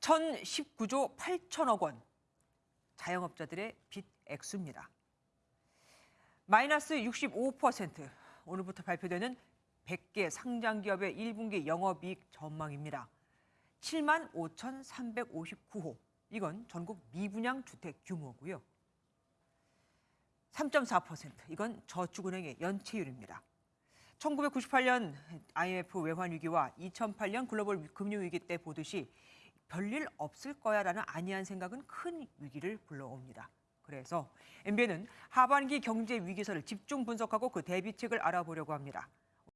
1019조 8천억 원. 자영업자들의 빚 액수입니다. 마이너스 65% 오늘부터 발표되는 100개 상장 기업의 1분기 영업이익 전망입니다. 7만 5,359호. 이건 전국 미분양 주택 규모고요. 3.4% 이건 저축은행의 연체율입니다. 1998년 IMF 외환 위기와 2008년 글로벌 금융 위기 때 보듯이 별일 없을 거야라는 안이한 생각은 큰 위기를 불러옵니다. 그래서 MBN은 하반기 경제 위기설을 집중 분석하고 그 대비책을 알아보려고 합니다.